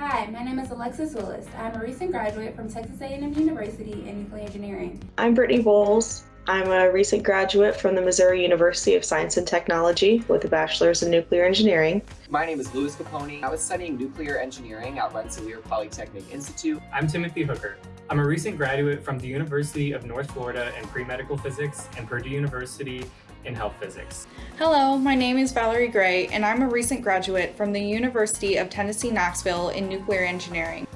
is Alexis Willis. I'm a recent graduate from Texas A&M University in nuclear engineering. I'm Brittany Bowles. I'm a recent graduate from the Missouri University of Science and Technology with a bachelor's in nuclear engineering. My name is Louis Capone. I was studying nuclear engineering at Rensselaer Polytechnic Institute. I'm Timothy Hooker. I'm a recent graduate from the University of North Florida in pre-medical physics and Purdue University in health physics. Hello, my name is Valerie Gray, and I'm a recent graduate from the University of Tennessee Knoxville in nuclear engineering.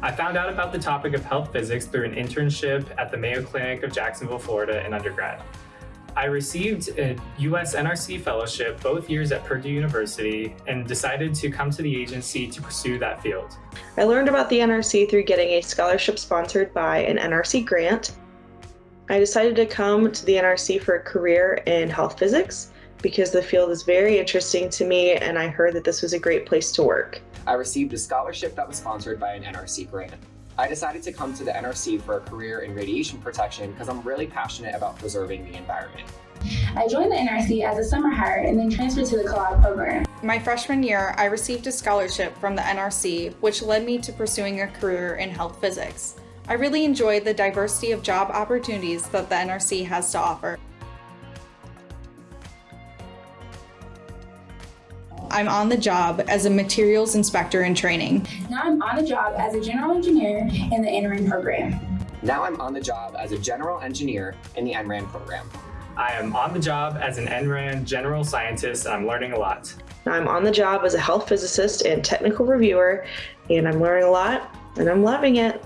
I found out about the topic of health physics through an internship at the Mayo Clinic of Jacksonville, Florida in undergrad. I received a US NRC fellowship both years at Purdue University and decided to come to the agency to pursue that field. I learned about the NRC through getting a scholarship sponsored by an NRC grant. I decided to come to the NRC for a career in health physics because the field is very interesting to me and I heard that this was a great place to work. I received a scholarship that was sponsored by an NRC grant. I decided to come to the NRC for a career in radiation protection because I'm really passionate about preserving the environment. I joined the NRC as a summer hire and then transferred to the co-op program. My freshman year, I received a scholarship from the NRC, which led me to pursuing a career in health physics. I really enjoy the diversity of job opportunities that the NRC has to offer. I'm on the job as a materials inspector in training. Now I'm on the job as a general engineer in the NRAN program. Now I'm on the job as a general engineer in the NRAN program. I am on the job as an NRAN general scientist and I'm learning a lot. I'm on the job as a health physicist and technical reviewer and I'm learning a lot and I'm loving it.